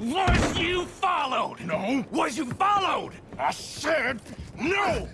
Was you followed? No. Was you followed? I said no!